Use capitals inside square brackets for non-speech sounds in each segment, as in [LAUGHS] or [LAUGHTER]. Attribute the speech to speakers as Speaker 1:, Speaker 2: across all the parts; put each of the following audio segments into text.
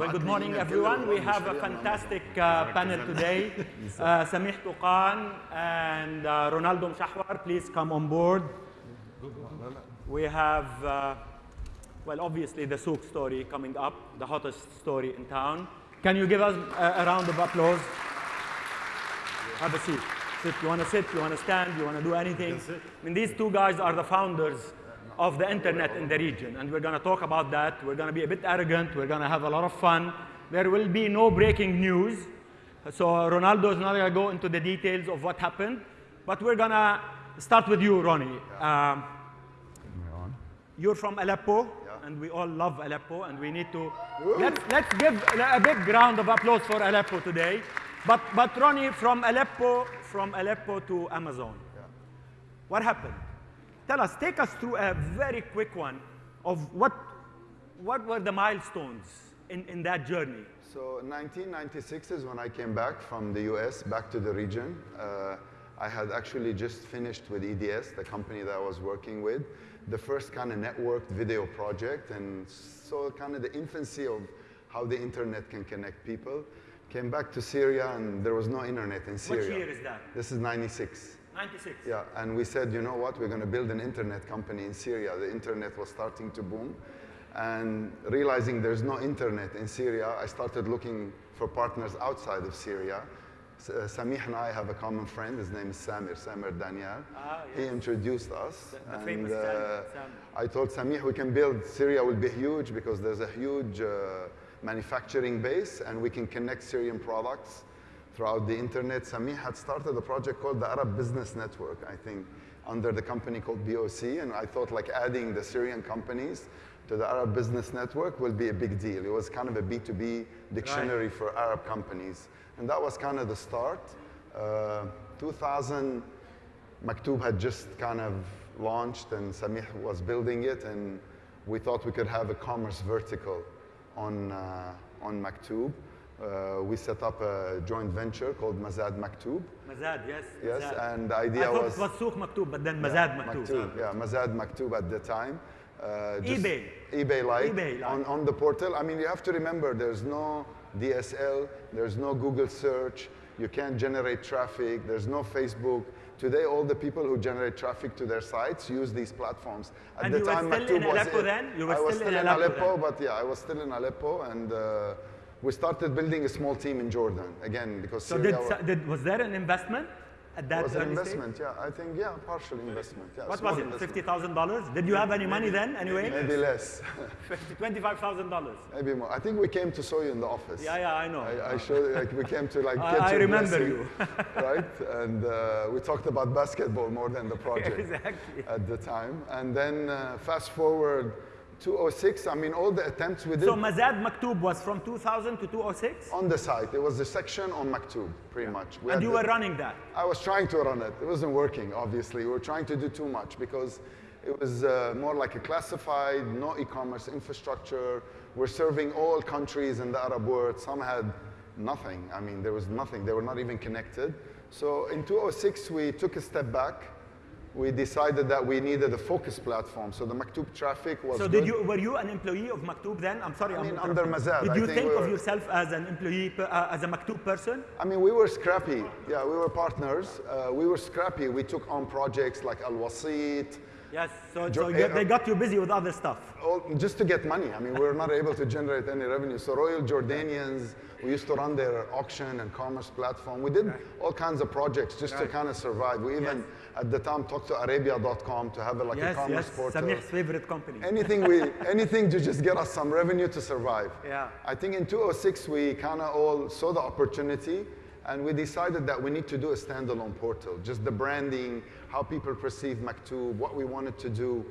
Speaker 1: Well, good morning, everyone. We have a fantastic uh, panel today. [LAUGHS] Uh, Samih Toukan and uh, Ronaldo Mouchawar, please come on board. We have, uh, well, obviously the Souq story coming up, the hottest story in town. Can you give us a, a round of applause? Have a seat. Sit. You want to sit? You want to stand? You want to do anything? I mean, these two guys are the founders of the internet in the region, and we're going to talk about that. We're going to be a bit arrogant. We're going to have a lot of fun. There will be no breaking news. So Ronaldo is not going to go into the details of what happened, but we're going to start with you, Ronnie. Um, you're from Aleppo, and we all love Aleppo, and we need to let's let's give a big round of applause for Aleppo today. But but Ronnie, from Aleppo, from Aleppo to Amazon, what happened? Tell us, take us through a very quick one of what what were the milestones in, in that journey.
Speaker 2: So 1996 is when I came back from the US, back to the region. Uh, I had actually just finished with EDS, the company that I was working with, the first kind of networked video project, and so kind of the infancy of how the internet can connect people. Came back to Syria, and there was no internet in Syria.
Speaker 1: Which year is that?
Speaker 2: This is 96.
Speaker 1: 96.
Speaker 2: Yeah, and we said, you know what, we're going to build an internet company in Syria. The internet was starting to boom. And realizing there's no internet in Syria, I started looking for partners outside of Syria. S- uh, Samih and I have a common friend. His name is Samir, Samir Daniel.
Speaker 1: Ah, yes.
Speaker 2: He introduced us.
Speaker 1: The- the famous
Speaker 2: and, uh. I told Samih we can build, Syria will be huge because there's a huge uh, manufacturing base and we can connect Syrian products throughout the internet. Samih had started a project called the Arab Business Network, I think, under the company called BOC. And I thought like adding the Syrian companies to the Arab Business Network will be a big deal. It was kind of a B2B dictionary for Arab companies. And that was kind of the start. Uh, 2000, Maktoub had just kind of launched and Samih was building it and we thought we could have a commerce vertical on, uh, on Maktoub. Uh, we set up a joint venture called Mazad Maktoub.
Speaker 1: Mazad, yes.
Speaker 2: Yes,
Speaker 1: Mazad.
Speaker 2: and the
Speaker 1: I
Speaker 2: idea
Speaker 1: thought
Speaker 2: was
Speaker 1: it was Souq Maktoub, but then Mazad Maktoub.
Speaker 2: Maktoub, yeah, Mazad Maktoub at the time. Uh,
Speaker 1: eBay.
Speaker 2: eBay like
Speaker 1: eBay like.
Speaker 2: on, on the portal. I mean, you have to remember there's no DSL, there's no Google search, you can't generate traffic, there's no Facebook. Today, all the people who generate traffic to their sites use these platforms. At
Speaker 1: And
Speaker 2: the
Speaker 1: you were
Speaker 2: time,
Speaker 1: still
Speaker 2: Maktoub was
Speaker 1: Aleppo
Speaker 2: it.
Speaker 1: then? You were
Speaker 2: I was
Speaker 1: still in
Speaker 2: in
Speaker 1: Aleppo
Speaker 2: but yeah, I was still in Aleppo, and uh, we started building a small team in Jordan again because
Speaker 1: So did, did, was there an investment at that time?
Speaker 2: was an
Speaker 1: early stage?
Speaker 2: investment. Yeah, I think yeah, partial investment. Yeah,
Speaker 1: What was it, $50,000? Did you have any money then anyway?
Speaker 2: Maybe less. [LAUGHS]
Speaker 1: $25,000.
Speaker 2: Maybe more. I think we came to saw you in the office.
Speaker 1: Yeah, yeah, I know.
Speaker 2: I, I showed like we came to like [LAUGHS]
Speaker 1: I-
Speaker 2: get
Speaker 1: I
Speaker 2: your
Speaker 1: remember
Speaker 2: blessing,
Speaker 1: you. [LAUGHS]
Speaker 2: right? And uh, we talked about basketball more than the project
Speaker 1: Exactly.
Speaker 2: at the time. And then uh, fast forward 206. I mean, all the attempts we did
Speaker 1: So Mazad Maktoub was from 2000 to 2006?
Speaker 2: on the site. It was a section on Maktoub, pretty much. We
Speaker 1: And you
Speaker 2: the-
Speaker 1: were running that?
Speaker 2: I was trying to run it. It wasn't working, obviously. We were trying to do too much because it was uh, more like a classified, no e-commerce infrastructure. We're serving all countries in the Arab world. Some had nothing. I mean, there was nothing. They were not even connected. So in 2006, we took a step back. We decided that we needed a focus platform. So the Maktoub traffic was
Speaker 1: So
Speaker 2: good.
Speaker 1: did you, were you an employee of Maktoub then? I'm sorry,
Speaker 2: I
Speaker 1: I'm
Speaker 2: mean, under Mazad,
Speaker 1: Did you
Speaker 2: think
Speaker 1: think
Speaker 2: we
Speaker 1: of yourself as an employee, uh, as a Maktoub person?
Speaker 2: I mean, we were scrappy. Yeah, we were partners. Uh, we were scrappy. We took on projects like Al Wasit,
Speaker 1: Yes, so, so you-
Speaker 2: uh,
Speaker 1: they got you busy with other stuff.
Speaker 2: all, just to get money. I mean, we were not able to generate any revenue. So Royal Jordanians, we used to run their auction and commerce platform. We did all kinds of projects just to kind of survive. We even, at the time, talked to Arabia.com to have a, like a
Speaker 1: Yes,
Speaker 2: commerce
Speaker 1: yes,
Speaker 2: portal.
Speaker 1: Samih's favorite company.
Speaker 2: Anything we, [LAUGHS] anything to just get us some revenue to survive.
Speaker 1: Yeah.
Speaker 2: I think in 2006 we kind of all saw the opportunity, and we decided that we need to do a standalone portal. Just the branding, how people perceive Maktoub, what we wanted to do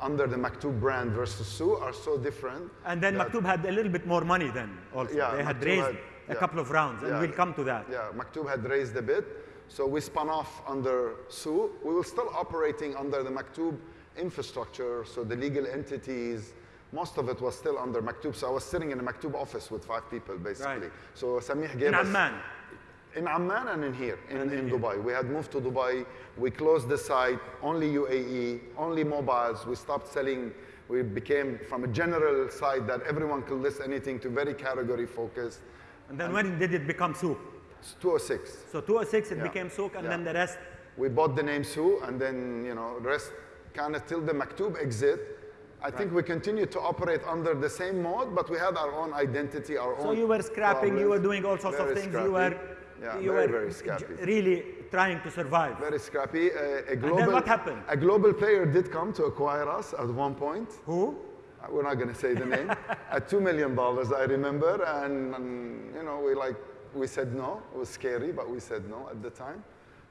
Speaker 2: under the Maktoub brand versus Souq are so different.
Speaker 1: And then Maktoub had a little bit more money then also.
Speaker 2: Yeah,
Speaker 1: they had raised
Speaker 2: had-
Speaker 1: a
Speaker 2: yeah.
Speaker 1: couple of rounds, and
Speaker 2: Yeah.
Speaker 1: we'll come to that.
Speaker 2: Yeah, Maktoub had raised a bit, so we spun off under Souq. We were still operating under the Maktoub infrastructure, so the legal entities, most of it was still under Maktoub. So I was sitting in a Maktoub office with five people, basically.
Speaker 1: Right.
Speaker 2: So Samih gave
Speaker 1: In
Speaker 2: us...
Speaker 1: In Amman.
Speaker 2: In Amman and in here, in,
Speaker 1: And in
Speaker 2: in
Speaker 1: here.
Speaker 2: Dubai. We had moved to Dubai. We closed the site, only UAE, only mobiles. We stopped selling We became from a general site that everyone could list anything to very category focused.
Speaker 1: And then when did it become Souq?
Speaker 2: It's 206.
Speaker 1: So 206 it
Speaker 2: Yeah.
Speaker 1: became Souq, and
Speaker 2: Yeah.
Speaker 1: then the rest.
Speaker 2: We bought the name Souq, and then you know, the rest kind of till the Maktoob exit. I think we continued to operate under the same mode, but we had our own identity, our own.
Speaker 1: So you were scrapping, you were doing all sorts of things.
Speaker 2: scrappy.
Speaker 1: You were,
Speaker 2: yeah,
Speaker 1: you
Speaker 2: very,
Speaker 1: were
Speaker 2: very scrappy.
Speaker 1: really trying to survive.
Speaker 2: Very scrappy. Uh, a global, and then
Speaker 1: what happened?
Speaker 2: A global player did come to acquire us at one point.
Speaker 1: Who?
Speaker 2: Uh, We're not going to say the name. [LAUGHS] at two million dollars, I remember, and, and, you know, we like we said no. It was scary, but we said no at the time.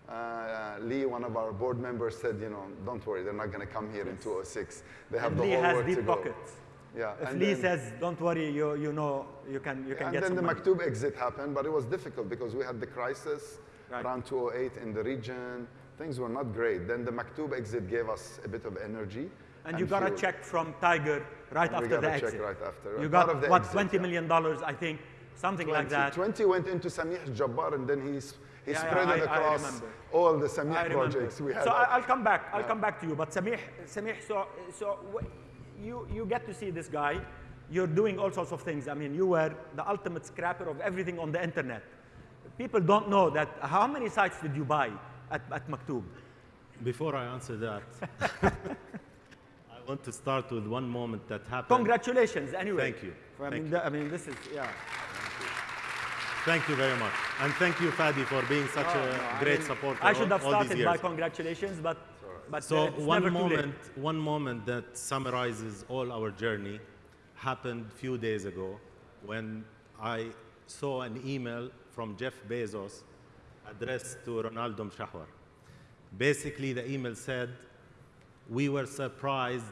Speaker 2: Uh, Lee, one of our board members, said, you know, don't worry, they're not going to come here in 206. They have
Speaker 1: And
Speaker 2: the
Speaker 1: Lee
Speaker 2: whole
Speaker 1: has
Speaker 2: world to
Speaker 1: deep
Speaker 2: go.
Speaker 1: pockets.
Speaker 2: Yeah.
Speaker 1: If
Speaker 2: and
Speaker 1: Lee
Speaker 2: then-
Speaker 1: says, "Don't worry, you you know you can you can
Speaker 2: and
Speaker 1: get
Speaker 2: then the
Speaker 1: money."
Speaker 2: Maktoob exit happened, but it was difficult because we had the crisis
Speaker 1: Right.
Speaker 2: around 208 in the region. Things were not great. Then the Maktoob exit gave us a bit of energy.
Speaker 1: And you got a check from Tiger right
Speaker 2: We
Speaker 1: after
Speaker 2: got
Speaker 1: the
Speaker 2: a check
Speaker 1: exit.
Speaker 2: right after.
Speaker 1: You got
Speaker 2: of the
Speaker 1: what
Speaker 2: exit,
Speaker 1: twenty
Speaker 2: yeah.
Speaker 1: million dollars, I think, something like
Speaker 2: 20.
Speaker 1: that.
Speaker 2: 20 went into Samih Jabbar and then he's, he
Speaker 1: Yeah, yeah,
Speaker 2: spread it
Speaker 1: I- I
Speaker 2: across all the
Speaker 1: I
Speaker 2: Samih projects we had.
Speaker 1: So I, I'll come back. I'll come back to you. But Samih, Samih, so so you you get to see this guy. You're doing all sorts of things. I mean, you were the ultimate scrapper of everything on the internet. People don't know that. How many sites did you buy at, at Maktoob?
Speaker 3: Before I answer that, [LAUGHS] I want to start with one moment that happened.
Speaker 1: Congratulations, anyway.
Speaker 3: Thank you.
Speaker 1: I
Speaker 3: Thank
Speaker 1: mean,
Speaker 3: you.
Speaker 1: the- I mean, this is yeah.
Speaker 3: Thank you very much. And thank you, Fadi, for being such
Speaker 1: No,
Speaker 3: a
Speaker 1: no, I
Speaker 3: great
Speaker 1: mean,
Speaker 3: supporter
Speaker 1: I should have
Speaker 3: all, all
Speaker 1: started by congratulations, but but uh,
Speaker 3: So
Speaker 1: it's
Speaker 3: one
Speaker 1: never too late.
Speaker 3: moment, one moment that summarizes all our journey happened a few days ago when I saw an email from Jeff Bezos addressed to Ronaldo Mouchawar. Basically, the email said, we were surprised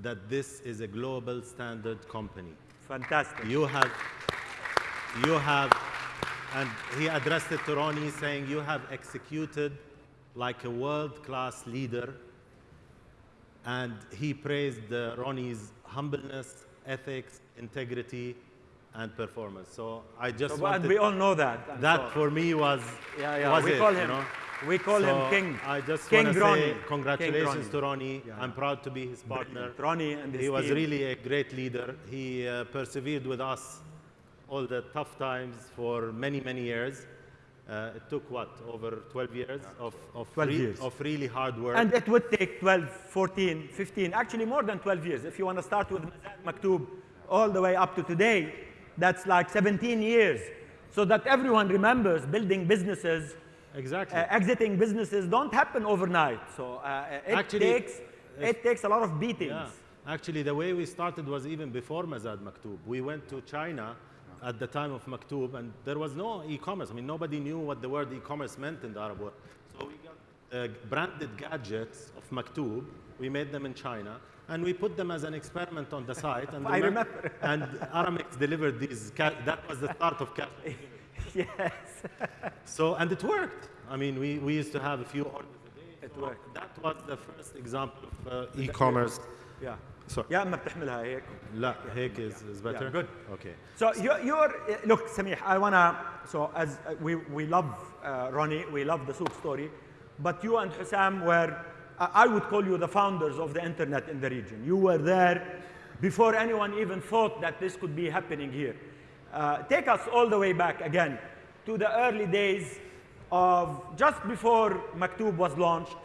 Speaker 3: that this is a global standard company.
Speaker 1: Fantastic.
Speaker 3: You have, you have, and he addressed it to Ronnie saying, you have executed like a world-class leader. And he praised uh, Ronnie's humbleness, ethics, integrity, and performance. So I just
Speaker 1: So,
Speaker 3: wanted,
Speaker 1: we all know that. and
Speaker 3: that
Speaker 1: so-
Speaker 3: for me was,
Speaker 1: Yeah, yeah.
Speaker 3: was
Speaker 1: we
Speaker 3: it,
Speaker 1: call
Speaker 3: you
Speaker 1: him.
Speaker 3: know?
Speaker 1: We call
Speaker 3: So
Speaker 1: him King.
Speaker 3: I just
Speaker 1: King
Speaker 3: want to
Speaker 1: Ronnie.
Speaker 3: say congratulations
Speaker 1: Ronnie.
Speaker 3: to Ronnie.
Speaker 1: Yeah.
Speaker 3: I'm proud to be his partner.
Speaker 1: Ronnie and his
Speaker 3: He was
Speaker 1: team.
Speaker 3: really a great leader. He uh, persevered with us all the tough times for many, many years. Uh, it took what, over 12 years of, of,
Speaker 1: 12
Speaker 3: re-
Speaker 1: years.
Speaker 3: of really hard work.
Speaker 1: And it would take 12, 14, 15, actually more than 12 years. If you want to start with Mazad Maktoob all the way up to today, that's like 17 years. So that everyone remembers building businesses,
Speaker 3: exactly.
Speaker 1: uh, exiting businesses don't happen overnight. So uh, it
Speaker 3: Actually,
Speaker 1: takes it takes a lot of beatings.
Speaker 3: Yeah. Actually, the way we started was even before Mazad Maktoob. We went to China at the time of Maktoob, and there was no e-commerce. I mean, nobody knew what the word e-commerce meant in the Arab world. So we got uh, branded gadgets of Maktoob. We made them in China, and we put them as an experiment on the site. And [LAUGHS]
Speaker 1: I remember. [LAUGHS]
Speaker 3: and Aramex delivered these. Ca- that was the start of cash. [LAUGHS]
Speaker 1: yes,
Speaker 3: So, and it worked. I mean, we, we used to have a few orders a day.
Speaker 1: It
Speaker 3: So
Speaker 1: worked.
Speaker 3: That was the first example of uh, e-commerce.
Speaker 1: yeah.
Speaker 3: So
Speaker 1: يا اما بتحملها هيك.
Speaker 3: لا هيك is, is better.
Speaker 1: yeah, good.
Speaker 3: Okay.
Speaker 1: So you you're look Samih I wanna so as we we love uh, Ronnie we love the Souq story but you and Hussam were I would call you the founders of the internet in the region. You were there before anyone even thought that this could be happening here. Uh, take us all the way back again to the early days of just before Maktoob was launched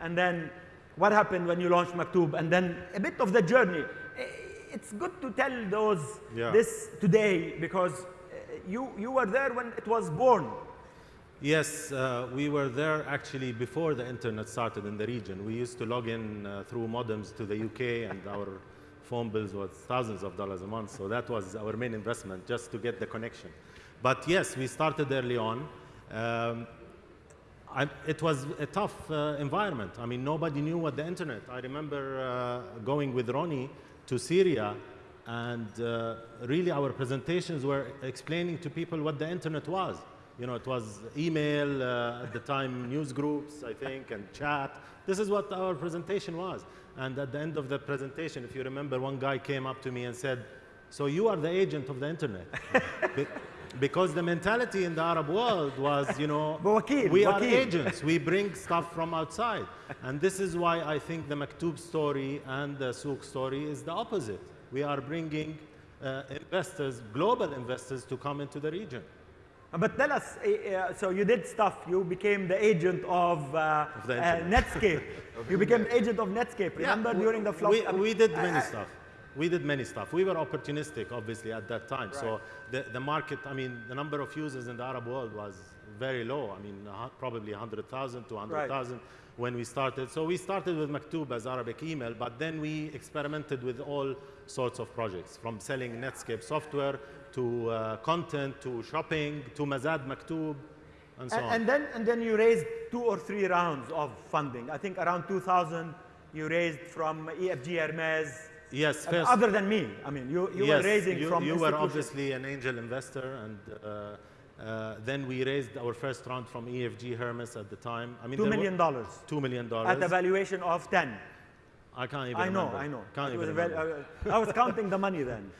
Speaker 1: and then what happened when you launched Maktoob, and then a bit of the journey. It's good to tell those
Speaker 3: Yeah.
Speaker 1: this today because uh, you, you were there when it was born.
Speaker 3: Yes, uh, we were there actually before the internet started in the region. We used to log in uh, through modems to the UK, and our phone bills was thousands of dollars a month. So that was our main investment, just to get the connection. But yes, we started early on. Um, I, it was a tough uh, environment. I mean, nobody knew what the internet. I remember uh, going with Ronnie to Syria, and uh, really our presentations were explaining to people what the internet was. You know, it was email uh, at the time, news groups, I think, and chat. This is what our presentation was. And at the end of the presentation, if you remember, one guy came up to me and said, "So you are the agent of the internet." [LAUGHS] Because the mentality in the Arab world was, you know, [LAUGHS] we are agents, we bring stuff from outside. And this is why I think the Maktoub story and the Souq story is the opposite. We are bringing uh, investors, global investors, to come into the region.
Speaker 1: Uh, but tell us, uh, so you did stuff. You became the agent of, uh,
Speaker 3: of the
Speaker 1: uh, Netscape. of [LAUGHS] you became agent of Netscape. Remember
Speaker 3: yeah,
Speaker 1: during the flop?
Speaker 3: We, we did many stuff. We did many stuff. We were opportunistic, obviously, at that time. So the, the market, I mean, the number of users in the Arab world was very low. I mean, probably 100,000 to 100,000 when we started. So we started with Maktoob as Arabic email, but then we experimented with all sorts of projects, from selling Netscape software to uh, content to shopping to Mazad Maktoob and so
Speaker 1: And,
Speaker 3: on.
Speaker 1: and then and then you raised two or three rounds of funding. I think around 2000 you raised from EFG Hermes.
Speaker 3: Yes, first.
Speaker 1: Other than me, I mean, you, you
Speaker 3: yes,
Speaker 1: were raising
Speaker 3: you,
Speaker 1: from
Speaker 3: you were obviously an angel investor, and uh, uh, then we raised our first round from EFG Hermes at the time. I mean,
Speaker 1: two
Speaker 3: there
Speaker 1: million
Speaker 3: were-
Speaker 1: dollars at
Speaker 3: dollars.
Speaker 1: a valuation of 10.
Speaker 3: I can't even
Speaker 1: I know,
Speaker 3: remember.
Speaker 1: I know.
Speaker 3: Can't
Speaker 1: It
Speaker 3: even
Speaker 1: a val-
Speaker 3: remember.
Speaker 1: uh, I was counting the money then.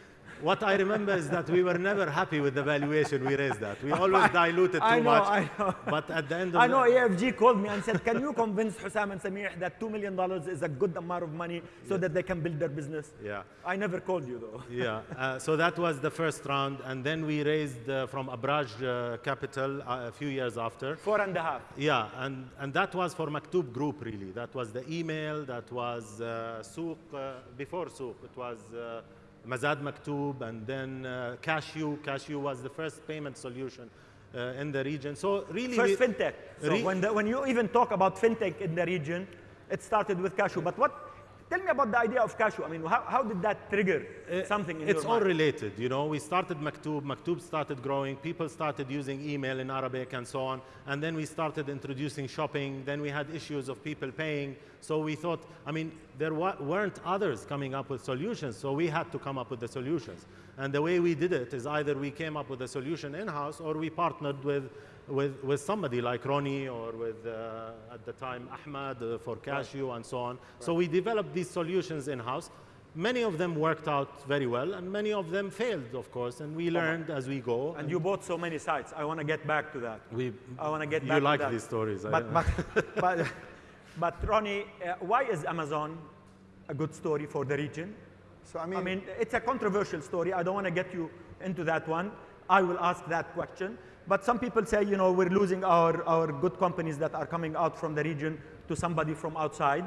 Speaker 3: What I remember is that we were never happy with the valuation we raised that. We [LAUGHS] always diluted too
Speaker 1: I know,
Speaker 3: much.
Speaker 1: I know.
Speaker 3: But at the end of
Speaker 1: I know EFG called me and said, can you convince Hussam and Samir that $2 million is a good amount of money so that they can build their business?
Speaker 3: Yeah.
Speaker 1: I never called you though. [LAUGHS]
Speaker 3: yeah, uh, so that was the first round, and then we raised uh, from Abraaj uh, Capital uh, a few years after.
Speaker 1: Four and a half.
Speaker 3: Yeah, and, and that was for Maktoob Group, really. That was the email, that was uh, Souq, uh, before Souq, it was uh, Mazad Maktoob, and then uh, CashU. CashU was the first payment solution uh, in the region. So really,
Speaker 1: First fintech. So when, the, when you even talk about fintech in the region, it started with CashU. But what, tell me about the idea of CashU. I mean, how, how did that trigger uh, something in
Speaker 3: it's all
Speaker 1: mind?
Speaker 3: related, you know. We started Maktoob, Maktoob started growing, people started using email in Arabic and so on, and then we started introducing shopping. Then we had issues of people paying, so we thought, I mean, there weren't others coming up with solutions, so we had to come up with the solutions. And the way we did it is either we came up with a solution in-house or we partnered with, with, with somebody like Ronnie or with, uh, at the time, Ahmad uh, for CashU and so on. So we developed these solutions in-house. Many of them worked out very well, and many of them failed, of course, and we learned as we go.
Speaker 1: And you bought so many sites. I want to get back to that.
Speaker 3: we,
Speaker 1: I want to get back you
Speaker 3: like
Speaker 1: to that.
Speaker 3: these stories. I-
Speaker 1: But, but, [LAUGHS] but, but Ronnie, uh, why is Amazon a good story for the region?
Speaker 2: So I mean,
Speaker 1: I mean, it's a controversial story. I don't want to get you into that one. I will ask that question. But some people say, you know, we're losing our, our good companies that are coming out from the region to somebody from outside.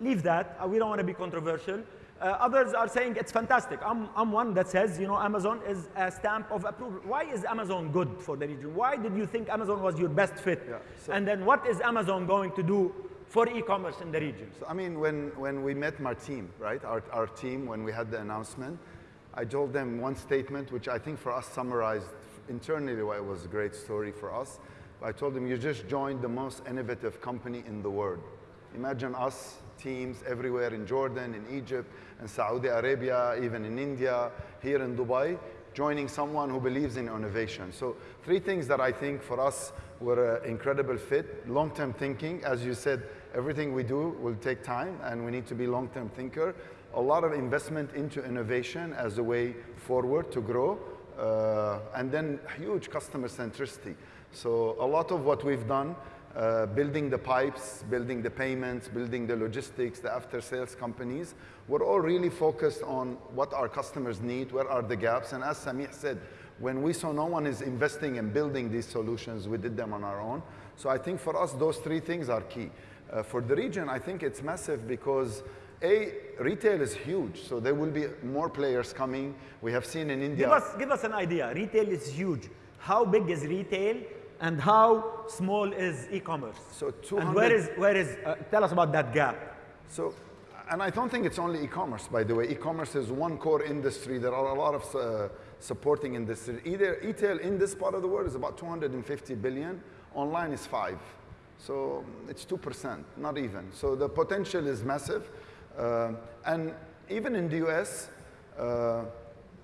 Speaker 1: Leave that. Uh, We don't want to be controversial. Uh, others are saying it's fantastic. I'm, I'm one that says, you know, Amazon is a stamp of approval. Why is Amazon good for the region? Why did you think Amazon was your best fit?
Speaker 2: Yeah, so-
Speaker 1: and then what is Amazon going to do for e-commerce in the region?
Speaker 2: So, I mean, when, when we met my team, right, our, our team, when we had the announcement, I told them one statement, which I think for us summarized internally why it was a great story for us. I told him, you just joined the most innovative company in the world. Imagine us, teams everywhere in Jordan, in Egypt, in Saudi Arabia, even in India, here in Dubai, joining someone who believes in innovation. So three things that I think for us were an incredible fit. Long-term thinking, as you said, everything we do will take time and we need to be long-term thinker. A lot of investment into innovation as a way forward to grow. Uh, and then huge customer centricity. So a lot of what we've done uh, building the pipes, building the payments, building the logistics, the after sales companies, we're all really focused on what our customers need, where are the gaps. And as Samih said, when we saw no one is investing in building these solutions, we did them on our own. So I think for us, those three things are key. Uh, for the region, I think it's massive because a, retail is huge, so there will be more players coming. We have seen in India.
Speaker 1: Give us, give us an idea. Retail is huge. How big is retail and how small is e-commerce?
Speaker 2: So
Speaker 1: And where
Speaker 2: 200
Speaker 1: is, where is uh, tell us about that gap.
Speaker 2: So, and I don't think it's only e-commerce, by the way. E-commerce is one core industry. There are a lot of uh, supporting industry. Either retail in this part of the world is about 250 billion. Online is five. So it's 2%, not even. So the potential is massive. Uh, and even in the US, uh,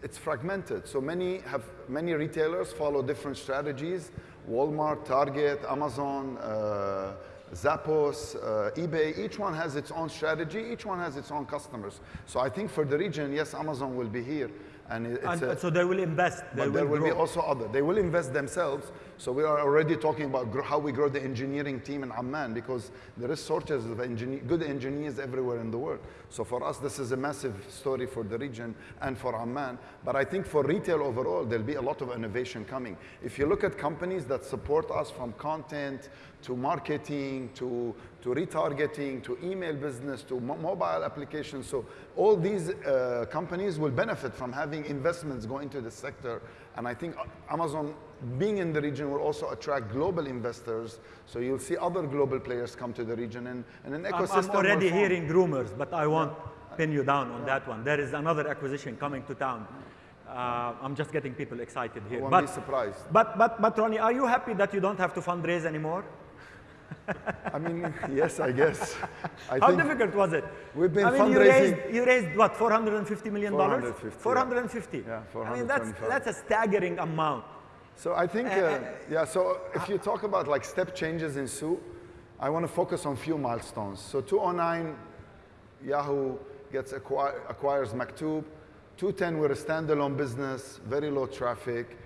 Speaker 2: it's fragmented. So many have many retailers follow different strategies. Walmart, Target, Amazon, uh, Zappos, uh, eBay, each one has its own strategy, each one has its own customers. So I think for the region, yes, Amazon will be here. And it's
Speaker 1: And,
Speaker 2: a,
Speaker 1: so they will invest. They
Speaker 2: but there will
Speaker 1: grow.
Speaker 2: be also other. They will invest themselves. So we are already talking about gr- how we grow the engineering team in Amman because there is shortages of engineer, good engineers everywhere in the world. So for us, this is a massive story for the region and for Amman. But I think for retail overall, there'll be a lot of innovation coming. If you look at companies that support us from content to marketing to, to retargeting to email business to mo- mobile applications, so all these uh, companies will benefit from having investments go into the sector. And I think Amazon being in the region will also attract global investors. So you'll see other global players come to the region and, and an ecosystem.
Speaker 1: I'm already hearing rumors, but I won't pin you down on that one. There is another acquisition coming to town. Uh, I'm just getting people excited here.
Speaker 2: won't
Speaker 1: but,
Speaker 2: be surprised.
Speaker 1: But, but, but Ronnie, are you happy that you don't have to fundraise anymore?
Speaker 2: I mean, yes, I guess. I
Speaker 1: How difficult was it?
Speaker 2: We've been
Speaker 1: I mean, you raised, you raised what, 450 million dollars?
Speaker 2: 450, yeah.
Speaker 1: 450.
Speaker 2: Yeah,
Speaker 1: I mean, that's
Speaker 2: 425.
Speaker 1: that's a staggering amount.
Speaker 2: So I think, uh, yeah, so if you talk about like step changes in Souq, I want to focus on a few milestones. So 209, Yahoo gets acqui- acquires Maktoob. 210, we're a standalone business, very low traffic.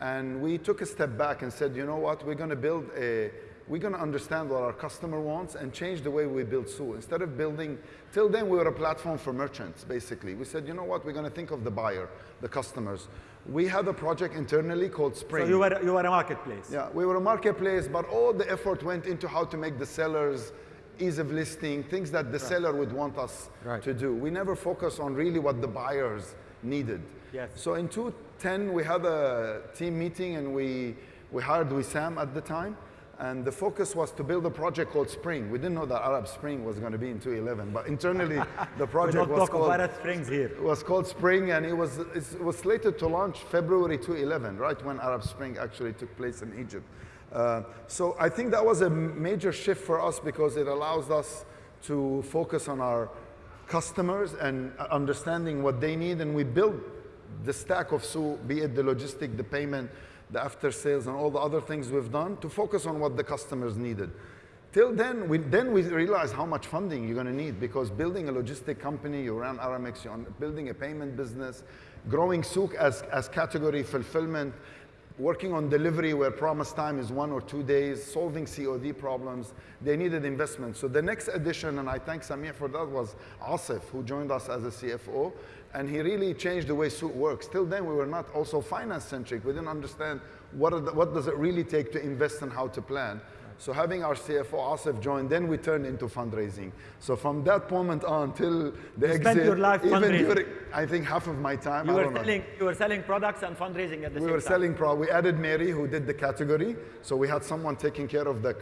Speaker 2: And we took a step back and said, you know what, we're going to build a, we're going to understand what our customer wants and change the way we build Souq. Instead of building, till then we were a platform for merchants, basically. We said, you know what, we're going to think of the buyer, the customers. We had a project internally called Spring.
Speaker 1: So you were, you were a marketplace.
Speaker 2: Yeah, we were a marketplace, but all the effort went into how to make the sellers ease of listing, things that the seller would want us
Speaker 1: Right.
Speaker 2: to do. We never focused on really what the buyers needed.
Speaker 1: Yes.
Speaker 2: So in 2010, we had a team meeting and we, we hired Wissam at the time. And the focus was to build a project called Spring. We didn't know that Arab Spring was going to be in 2011, but internally [LAUGHS] the project was called
Speaker 1: about Arab Springs here.
Speaker 2: it was called Spring, and it was, it was slated to launch February 2011, right when Arab Spring actually took place in Egypt. Uh, so I think that was a major shift for us because it allows us to focus on our customers and understanding what they need, and we build the stack of Souq, be it the logistic, the payment, the after sales, and all the other things we've done to focus on what the customers needed. Till then, we, then we realized how much funding you're going to need because building a logistic company, you run Aramex, you're building a payment business, growing Souq as, as category fulfillment, working on delivery where promise time is one or two days, solving COD problems, they needed investment. So the next addition, and I thank Samir for that, was Asif, who joined us as a CFO, and he really changed the way Souq works. Till then, we were not also finance-centric. We didn't understand what, the, what does it really take to invest and how to plan. So having our CFO Asif join, then we turned into fundraising. So from that moment on till the
Speaker 1: You
Speaker 2: exit,
Speaker 1: spent your life
Speaker 2: even during, I think half of my time,
Speaker 1: You
Speaker 2: I
Speaker 1: were,
Speaker 2: don't know.
Speaker 1: selling, you were selling products and fundraising at the
Speaker 2: We
Speaker 1: same
Speaker 2: were
Speaker 1: time.
Speaker 2: selling pro. We added Mary, who did the category. So we had someone taking care of the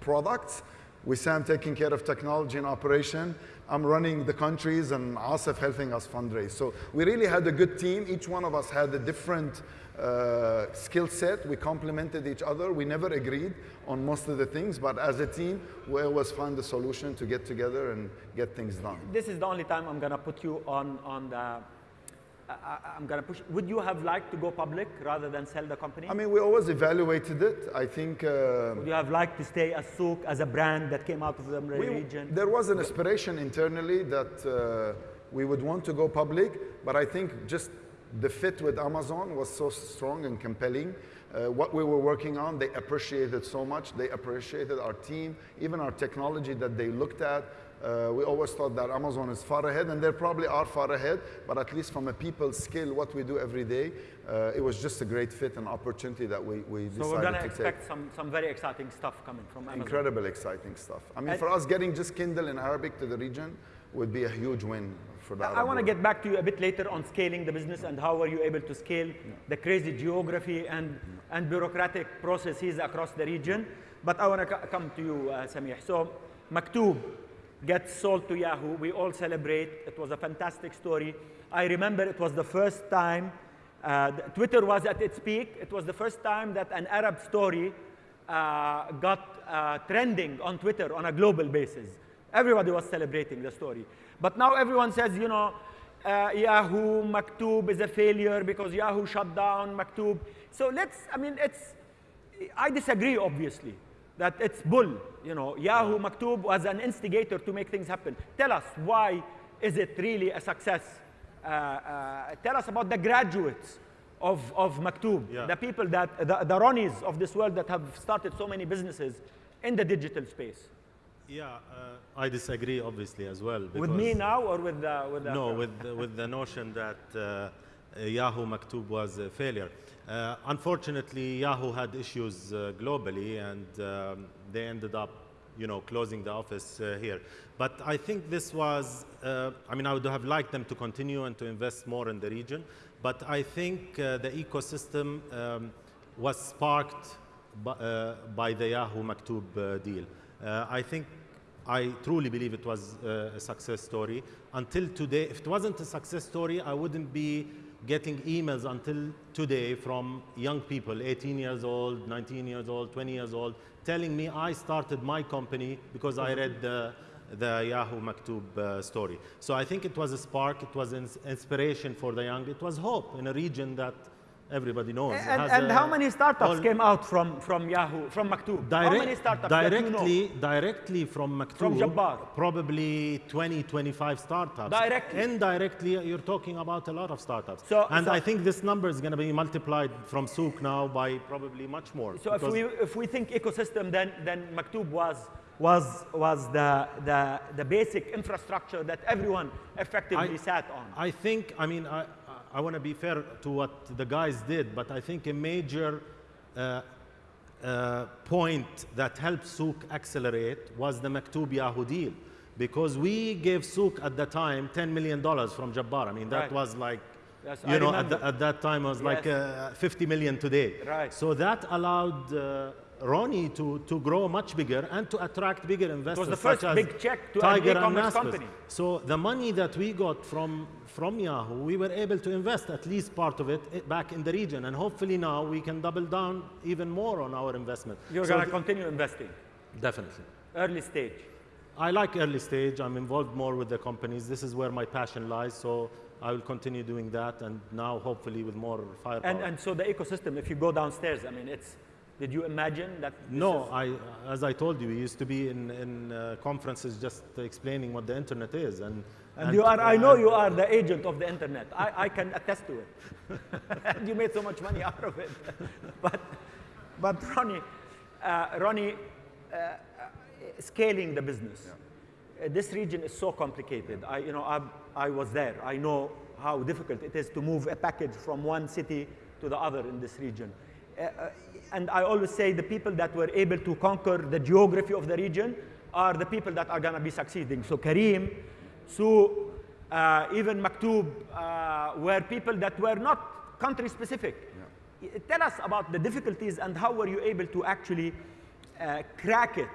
Speaker 2: products. We Sam taking care of technology and operation. I'm running the countries, and Asif helping us fundraise. So we really had a good team. Each one of us had a different uh, skill set. We complemented each other. We never agreed on most of the things, but as a team, we always find a solution to get together and get things done.
Speaker 1: This is the only time I'm going to put you on, on the, I, I'm going to push. Would you have liked to go public rather than sell the company?
Speaker 2: I mean, we always evaluated it. I think. Uh,
Speaker 1: Would you have liked to stay as Souq, as a brand that came out of the
Speaker 2: We-
Speaker 1: region?
Speaker 2: There was an aspiration internally that uh, we would want to go public, but I think just the fit with Amazon was so strong and compelling. Uh, what we were working on, they appreciated so much. They appreciated our team, even our technology that they looked at. Uh, we always thought that Amazon is far ahead, and they probably are far ahead, but at least from a people skill, what we do every day, uh, it was just a great fit and opportunity that we, we decided
Speaker 1: So we're going to
Speaker 2: to take.
Speaker 1: expect some, some very exciting stuff coming from Amazon.
Speaker 2: Incredible, exciting stuff. I mean,
Speaker 1: And-
Speaker 2: for us, getting just Kindle in Arabic to the region would be a huge win for that.
Speaker 1: I want to get back to you a bit later on scaling the business and how were you able to scale the crazy geography and, and bureaucratic processes across the region. But I want to come to you, uh, Samih. So Maktoob gets sold to Yahoo. We all celebrate. It was a fantastic story. I remember it was the first time uh, Twitter was at its peak. It was the first time that an Arab story uh, got uh, trending on Twitter on a global basis. Everybody was celebrating the story. But now everyone says, you know, uh, Yahoo, Maktoob is a failure because Yahoo shut down Maktoob. So let's, I mean, it's, I disagree, obviously, that it's bull. You know, Yahoo, Maktoob was an instigator to make things happen. Tell us, why is it really a success uh, uh, tell us about the graduates of, of Maktoob,
Speaker 3: Yeah.
Speaker 1: the people that, the, the Ronnies of this world that have started so many businesses in the digital space.
Speaker 3: Yeah, uh, I disagree obviously as well.
Speaker 1: With me now or with the, with the
Speaker 3: No, with the, with the notion that uh, Yahoo Maktoob was a failure. Uh, unfortunately, Yahoo had issues uh, globally, and um, they ended up, you know, closing the office uh, here. But I think this was, uh, I mean, I would have liked them to continue and to invest more in the region. But I think uh, the ecosystem um, was sparked by, uh, by the Yahoo Maktoob deal. I think I truly believe it was a success story. Until today, if it wasn't a success story, I wouldn't be getting emails until today from young people, 18 years old, 19 years old, 20 years old, telling me I started my company because I read the, the Yahoo Maktoob uh, story. So I think it was a spark, it was an inspiration for the young, it was hope in a region that everybody knows.
Speaker 1: and, and how many startups came out from, from Yahoo, from Maktoob? how many startups that you know?
Speaker 3: directly, directly from Maktoob,
Speaker 1: From Jabbar.
Speaker 3: probably 20, 25 startups.
Speaker 1: Directly.
Speaker 3: Indirectly, you're talking about a lot of startups.
Speaker 1: So-
Speaker 3: and
Speaker 1: so-
Speaker 3: I think this number is going to be multiplied from Souq now by probably much more.
Speaker 1: So if we, if we think ecosystem, then, then Maktoob was, was, was the, the, the basic infrastructure that everyone effectively
Speaker 3: I-
Speaker 1: sat on.
Speaker 3: I think, I mean, I, I want to be fair to what the guys did, but I think a major uh, uh, point that helped Souq accelerate was the Maktoob Yahoo deal. Because we gave Souq at the time $10 million from Jabbar. I mean, that
Speaker 1: Right.
Speaker 3: was like,
Speaker 1: Yes, I
Speaker 3: you know, at, the, at that time it was like uh, 50 million today.
Speaker 1: Right.
Speaker 3: So that allowed uh, Ronnie to, to grow much bigger and to attract bigger investors.
Speaker 1: the first
Speaker 3: such as
Speaker 1: big check to
Speaker 3: Tiger and
Speaker 1: e-commerce company.
Speaker 3: So the money that we got from, from Yahoo, we were able to invest at least part of it eh, back in the region. And hopefully now we can double down even more on our investment.
Speaker 1: You're
Speaker 3: So
Speaker 1: going to continue investing,
Speaker 3: Definitely.
Speaker 1: early stage.
Speaker 3: I like early stage. I'm involved more with the companies. This is where my passion lies. So I will continue doing that. And now hopefully with more firepower.
Speaker 1: And, and so the ecosystem, if you go downstairs, I mean, it's, did you imagine that? this
Speaker 3: No,
Speaker 1: is-
Speaker 3: I, as I told you, we used to be in, in uh, conferences just explaining what the internet is. And,
Speaker 1: And you are, I know
Speaker 3: and-
Speaker 1: you are the agent of the internet. I, I can attest to it. [LAUGHS] and you made so much money out of it. [LAUGHS] but, but Ronnie, uh, Ronnie, uh, uh, scaling the business. Uh, this region is so complicated. I, you know, I, I was there. I know how difficult it is to move a package from one city to the other in this region. Uh, uh, and I always say the people that were able to conquer the geography of the region are the people that are going to be succeeding. So Careem, so uh, even Maktoob uh, were people that were not country specific. Y- Tell us about the difficulties and how were you able to actually uh, crack it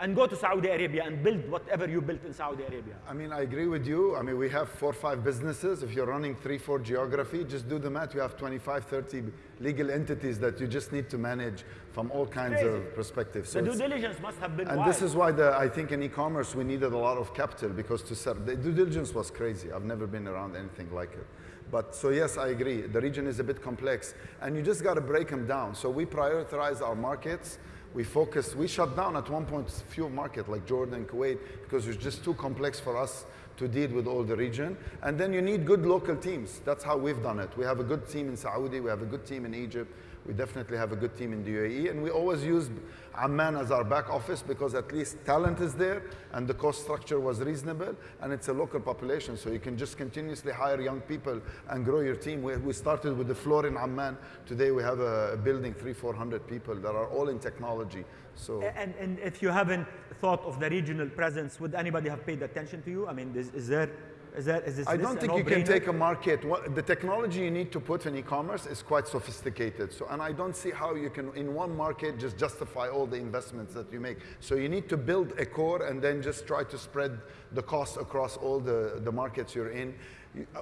Speaker 1: and go to Saudi Arabia and build whatever you built in Saudi Arabia.
Speaker 2: I mean, I agree with you. I mean, we have four or five businesses. If you're running three, four geography, just do the math. You have 25, 30 legal entities that you just need to manage from all kinds
Speaker 1: Crazy.
Speaker 2: of perspectives.
Speaker 1: So the due diligence must have been
Speaker 2: and
Speaker 1: wild.
Speaker 2: this is why the, I think in e-commerce we needed a lot of capital because to serve, the due diligence was crazy. I've never been around anything like it. But so yes, I agree. The region is a bit complex and you just got to break them down. So we prioritize our markets. We focus, we shut down at one point few markets like Jordan, and Kuwait, because it's just too complex for us to deal with all the region. And then you need good local teams. That's how we've done it. We have a good team in Saudi, we have a good team in Egypt, we definitely have a good team in the UAE, and we always use Amman as our back office because at least talent is there and the cost structure was reasonable and it's a local population, so you can just continuously hire young people and grow your team. We, we started with the floor in Amman. Today we have a building, three, 400 people that are all in technology. So
Speaker 1: and, and if you haven't thought of the regional presence, would anybody have paid attention to you? I mean, is, is there, is there, is this
Speaker 2: I don't think you can take a market. What, the technology you need to put in e-commerce is quite sophisticated. So, and I don't see how you can, in one market, just justify all the investments that you make. So you need to build a core and then just try to spread the cost across all the, the markets you're in.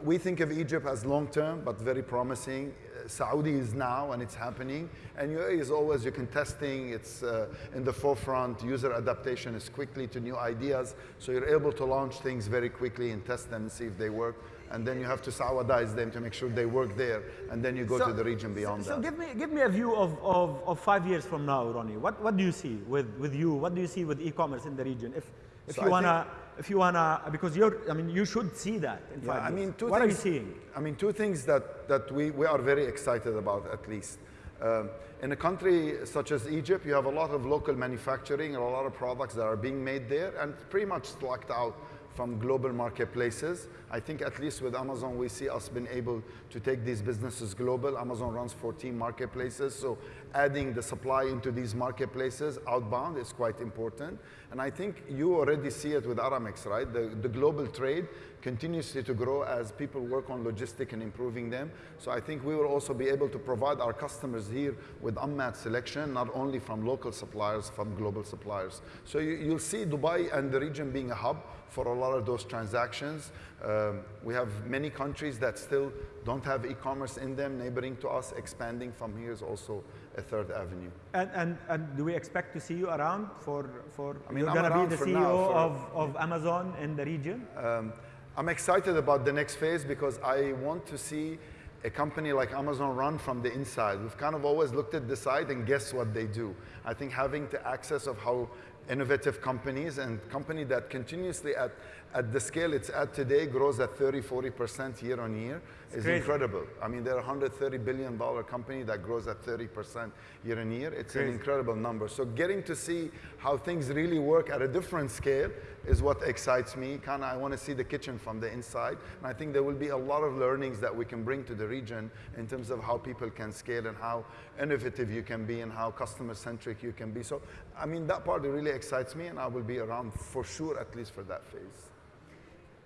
Speaker 2: We think of Egypt as long-term, but very promising. Uh, Saudi is now, and it's happening. And UAE is always, you can testing, it's uh, in the forefront. User adaptation is quickly to new ideas. So you're able to launch things very quickly and test them and see if they work. And then you have to Saudize them to make sure they work there. And then you go to the region beyond
Speaker 1: so
Speaker 2: that.
Speaker 1: give me, give me a view of, of, of five years from now, Ronnie. What, what do you see with, with you? What do you see with e-commerce in the region? If, if
Speaker 2: So
Speaker 1: you want to if you wanna, because you're, I mean, you should see that in
Speaker 2: Yeah, I mean, two
Speaker 1: what
Speaker 2: things,
Speaker 1: are you seeing?
Speaker 2: I mean, two things that, that we, we are very excited about, at least. Um, in a country such as Egypt, you have a lot of local manufacturing and a lot of products that are being made there and pretty much locked out from global marketplaces. I think at least with Amazon, we see us being able to take these businesses global. Amazon runs 14 marketplaces, so adding the supply into these marketplaces outbound is quite important. And I think you already see it with Aramex, right? The, the global trade continuously to grow as people work on logistic and improving them. So I think we will also be able to provide our customers here with unmatched selection, not only from local suppliers, from global suppliers. So you, you'll see Dubai and the region being a hub for a lot of those transactions. Um, we have many countries that still don't have e-commerce in them, neighboring to us. Expanding from here is also a third avenue.
Speaker 1: And, and, and do we expect to see you around for, for
Speaker 2: I mean,
Speaker 1: you're going to be the CEO
Speaker 2: now, for-
Speaker 1: of, of Amazon in the region?
Speaker 2: Um, I'm excited about the next phase because I want to see a company like Amazon run from the inside. We've kind of always looked at the side and guess what they do. I think having the access of how innovative companies and company that continuously at, at the scale it's at today grows at 30, 40% year on year is
Speaker 1: crazy.
Speaker 2: incredible. I mean, they're a $130 billion company that grows at 30% year on year. It's an incredible number. So getting to see how things really work at a different scale is what excites me. Kind of, I want to see the kitchen from the inside. And I think there will be a lot of learnings that we can bring to the region in terms of how people can scale and how innovative you can be and how customer-centric you can be. So, I mean, that part really excites me and I will be around for sure, at least for that phase.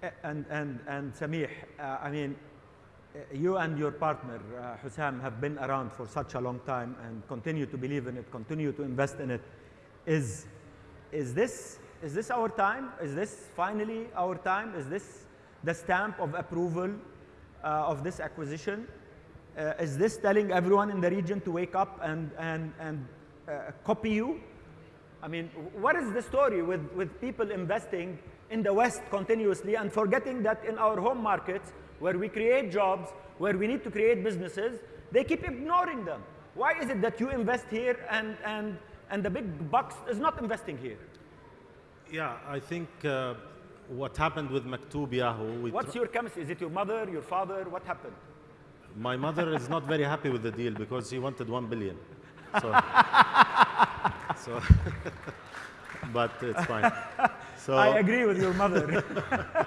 Speaker 1: And, and, and Samih, uh, I mean, uh, you and your partner, uh, Hussam, have been around for such a long time and continue to believe in it, continue to invest in it. Is, is, this, is this our time? Is this finally our time? Is this the stamp of approval uh, of this acquisition? Uh, is this telling everyone in the region to wake up and, and, and uh, copy you? I mean, what is the story with, with people investing in the West continuously and forgetting that in our home markets, where we create jobs, where we need to create businesses, they keep ignoring them? Why is it that you invest here and, and, and the big bucks is not investing here?
Speaker 3: Yeah, I think uh, what happened with Maktoob Yahoo,
Speaker 1: What's your chemistry? Is it your mother, your father? What happened?
Speaker 3: my mother is not very happy with the deal because she wanted 1 billion. So, [LAUGHS] so [LAUGHS] but it's fine. So,
Speaker 1: I agree with your mother. [LAUGHS] [LAUGHS]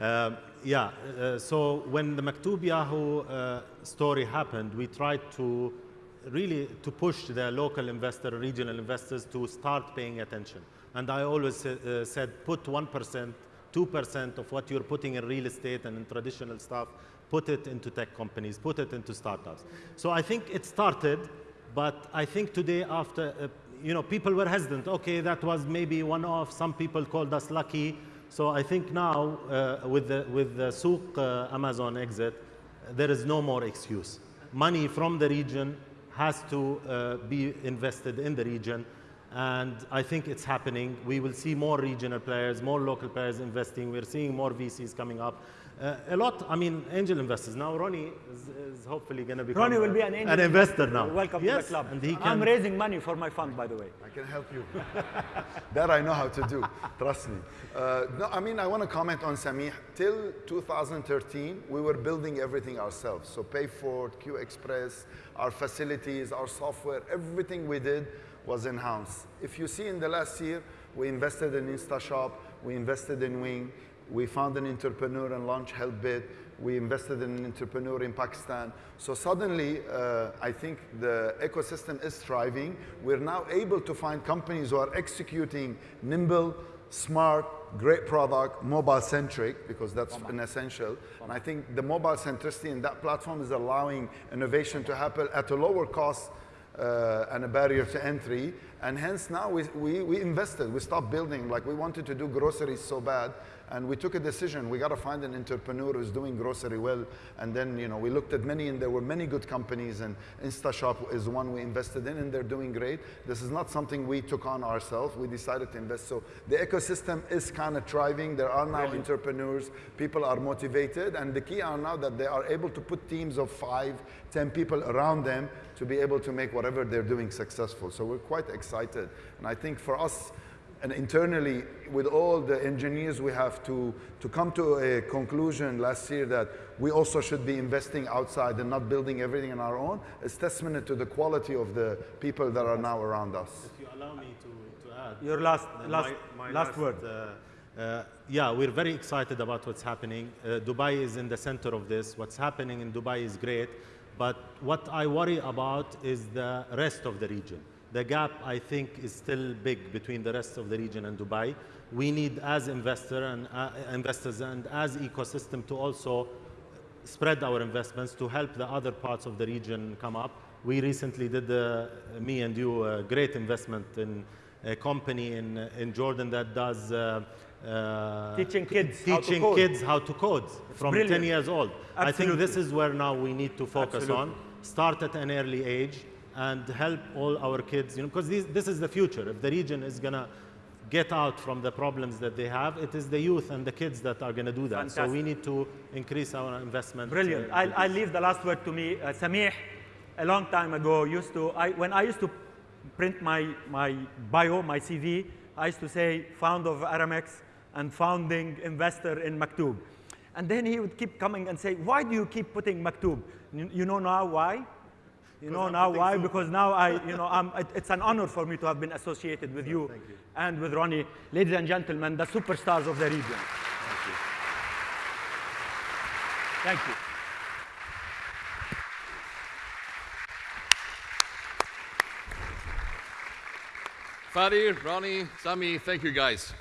Speaker 3: Um, yeah, uh, so when the Maktoob Yahoo uh, story happened, we tried to really to push the local investor, regional investors to start paying attention. And I always uh, said, put 1%, 2% of what you're putting in real estate and in traditional stuff, put it into tech companies, put it into startups. So I think it started, but I think today after, you know, people were hesitant. Okay, that was maybe one off. Some people called us lucky. So I think now uh, with the with the Souq uh, Amazon exit, there is no more excuse. Money from the region has to uh, be invested in the region, and I think it's happening. We will see more regional players, more local players investing. We're seeing more VCs coming up. Uh, a lot, I mean, angel investors. Now Ronnie is, is hopefully going to become
Speaker 1: Ronnie will
Speaker 3: a-
Speaker 1: be an angel
Speaker 3: investor now.
Speaker 1: Welcome
Speaker 3: yes,
Speaker 1: to the club.
Speaker 3: And he
Speaker 1: I'm raising money for my fund, by the way.
Speaker 2: I can help you. [LAUGHS] that I know how to do. Trust me. Uh, no, I mean, I want to comment on Samih. Till 2013, we were building everything ourselves. So Payfort, Q Express, our facilities, our software, everything we did was in-house. If you see in the last year, we invested in InstaShop, we invested in Wing, we found an entrepreneur and launched Helpbit. We invested in an entrepreneur in Pakistan. So suddenly, uh, I think the ecosystem is thriving. We're now able to find companies who are executing nimble, smart, great product, mobile centric, because that's an essential. And I think the mobile centricity in that platform is allowing innovation to happen at a lower cost uh, and a barrier to entry. And hence now we, we, we invested, we stopped building, like we wanted to do groceries so bad. And we took a decision, we got to find an entrepreneur who's doing grocery well. And then, you know, we looked at many and there were many good companies and InstaShop is one we invested in and they're doing great. This is not something we took on ourselves. We decided to invest. So the ecosystem is kind of thriving. There are now entrepreneurs, people are motivated. And the key are now that they are able to put teams of five, ten people around them to be able to make whatever they're doing successful. So we're quite excited. And I think for us, and internally, with all the engineers, we have to, to come to a conclusion last year that we also should be investing outside and not building everything on our own. It's testament to the quality of the people that are now around us.
Speaker 3: If you allow me to, to add.
Speaker 1: Your last, last,
Speaker 3: my- my
Speaker 1: last word.
Speaker 3: uh, uh, yeah, we're very excited about what's happening. Uh, Dubai is in the center of this. What's happening in Dubai is great. But what I worry about is the rest of the region. The gap, I think, is still big between the rest of the region and Dubai. We need, as investor and uh, investors and as ecosystem, to also spread our investments to help the other parts of the region come up. We recently did, uh, me and you, a great investment in a company in, in Jordan that does uh, uh,
Speaker 1: Teaching kids how to
Speaker 3: teaching
Speaker 1: code.
Speaker 3: kids how to code from
Speaker 1: brilliant.
Speaker 3: 10 years old. I think this is where now we need to focus on. Start at an early age and help all our kids, you know, because this is the future. If the region is going to get out from the problems that they have, it is the youth and the kids that are going to do that. So we need to increase our investment.
Speaker 1: Brilliant. I'll, I'll leave the last word to me. Uh, Samih, a long time ago, used to, I, when I used to print my, my bio, my CV, I used to say founder of Aramex and founding investor in Maktoob. And then he would keep coming and say, why do you keep putting Maktoob? You, you know now why? You know now why?
Speaker 3: soup.
Speaker 1: Because now I, you know, I'm, it, it's an honor for me to have been associated with you, and with Ronnie. Ladies and gentlemen, the superstars of the region. Thank you. Thank you.
Speaker 4: Fadi, Ronnie, Samih, thank you guys.